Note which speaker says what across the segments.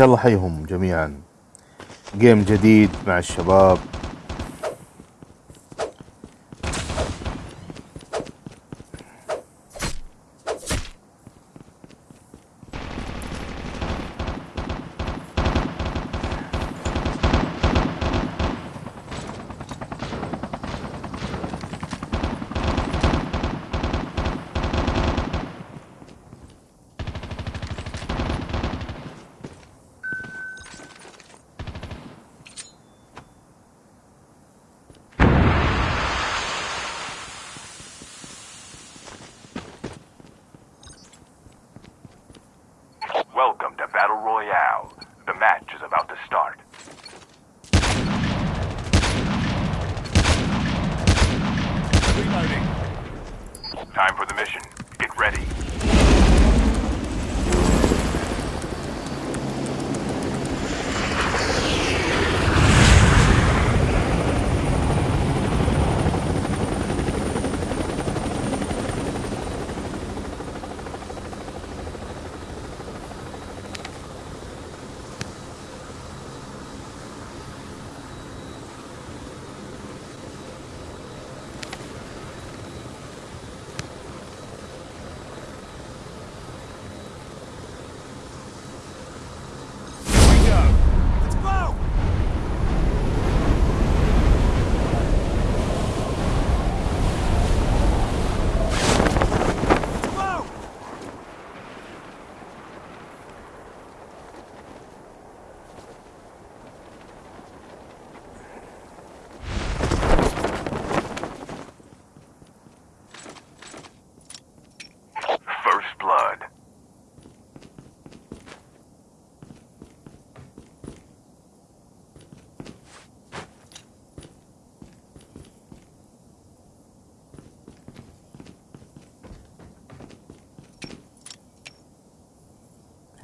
Speaker 1: الله حيهم جميعا. جيم جديد مع الشباب.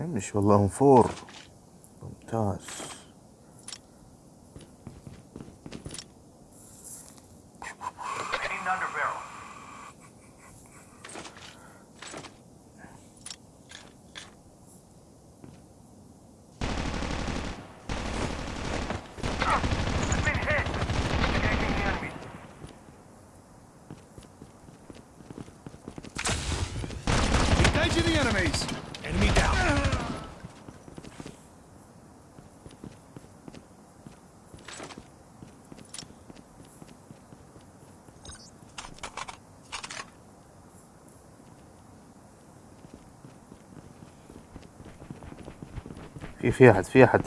Speaker 1: مش والله فور ممتاز
Speaker 2: Hitting under barrel. Been hit. Engaging the enemy.
Speaker 3: Engaging the enemies.
Speaker 1: في في أحد في أحد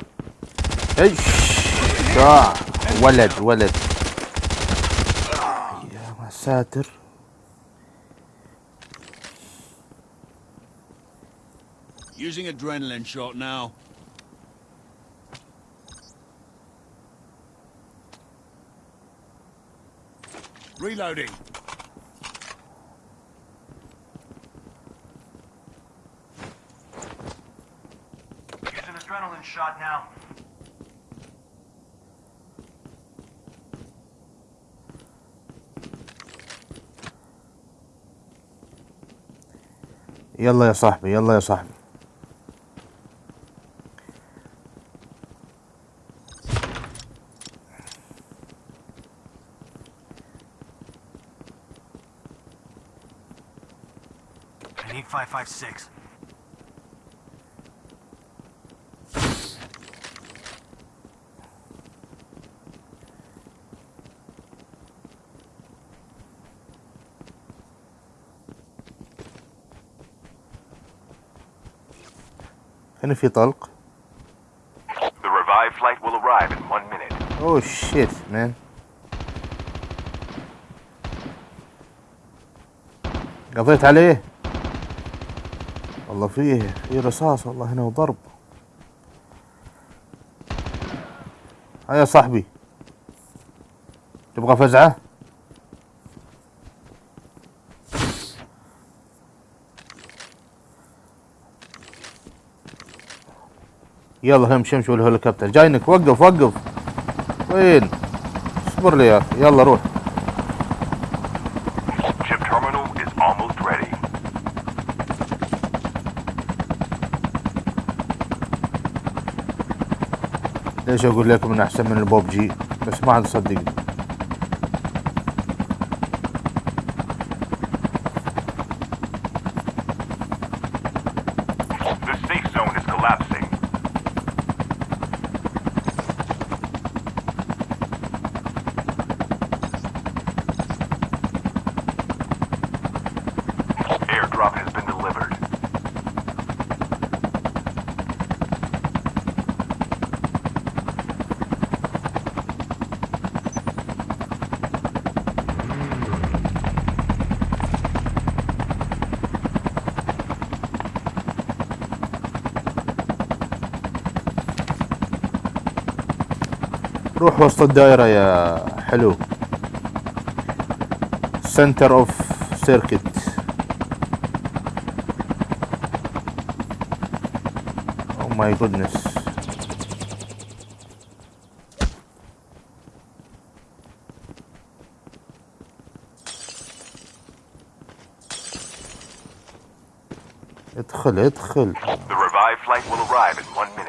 Speaker 1: إيش. ولد ولد يا ساتر
Speaker 3: Using adrenaline shot now. Reloading.
Speaker 2: Using adrenaline shot now.
Speaker 1: يلا يا صاحبي يلا يا صاحبي
Speaker 2: I need 556.
Speaker 1: هنا في طلق؟
Speaker 2: The revived flight will arrive in one minute.
Speaker 1: اوه شيت مان قضيت عليه. والله فيه في رصاص والله هنا وضرب. هيا يا صاحبي. تبغى فزعة؟ يلا همشي همشي والهليكوبتر. جاينك وقف وقف. وين؟ اصبر لي يا أخي. يلا روح. ليش أقول لكم انه أحسن من البوب جي؟ بس ما عاد تصدقني روح وسط الدائرة يا حلو. center of circle oh my goodness ادخل ادخل.
Speaker 2: The flight will arrive in one minute.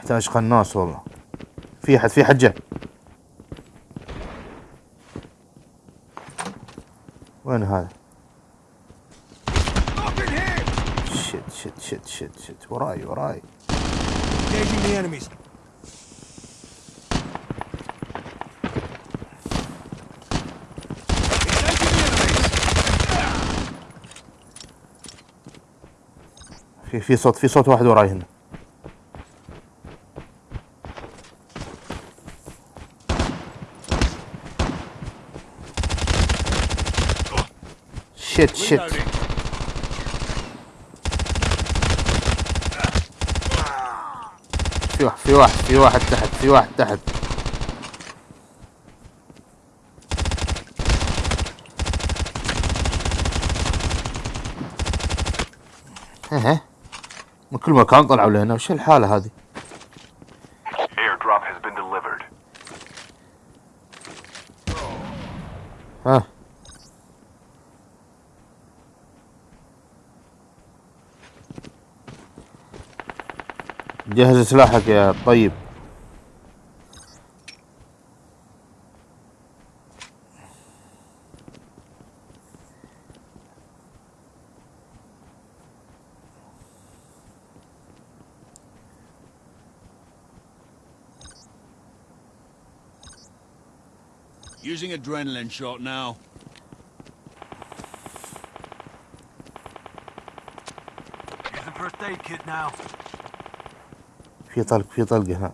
Speaker 1: محتاج قناص والله. في حد في حد وين هذا! شت شت شت شت شت وراي وراي! في في صوت في صوت واحد وراي هنا. شت
Speaker 3: Reloading.
Speaker 1: في واحد في واحد في واحد تحت في واحد تحت. ها من كل مكان طلعوا لهنا. وش الحالة هذه؟ جهز سلاحك يا طيب
Speaker 3: Using adrenaline shot now. Using first aid kit now.
Speaker 1: في طلق في طلق هناك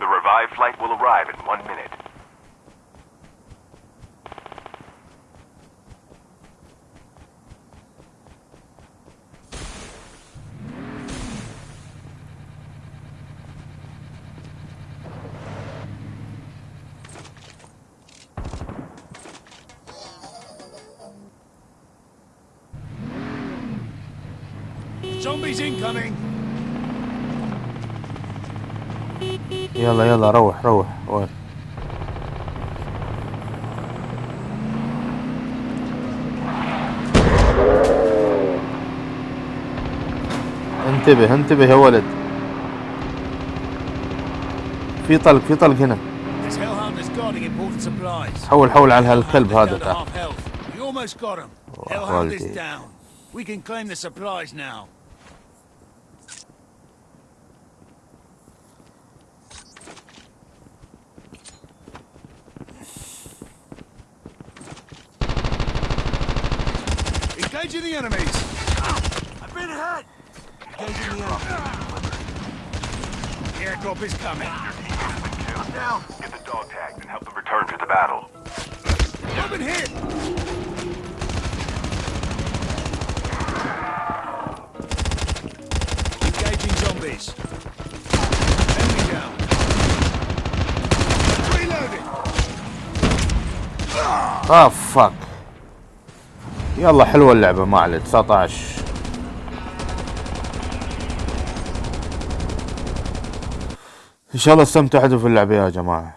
Speaker 2: The revived flight will arrive in one minute.
Speaker 3: Zombies incoming!
Speaker 1: يلا يلا روح روح وين انتبه انتبه يا ولد. في طلق في طلق هنا. حول حول على هالكلب هذا. تعال.
Speaker 3: half Engaging the enemies. I've been. Engaging the enemies. Airdrop is coming.
Speaker 2: Now. Get the dog tagged and help them return to the battle.
Speaker 3: I've been hit. Engaging zombies. Enemy down. Reloading.
Speaker 1: Oh, fuck. يلا حلوة اللعبة ما عليه 19 إن شاء الله استمتعتوا في اللعبة يا جماعة.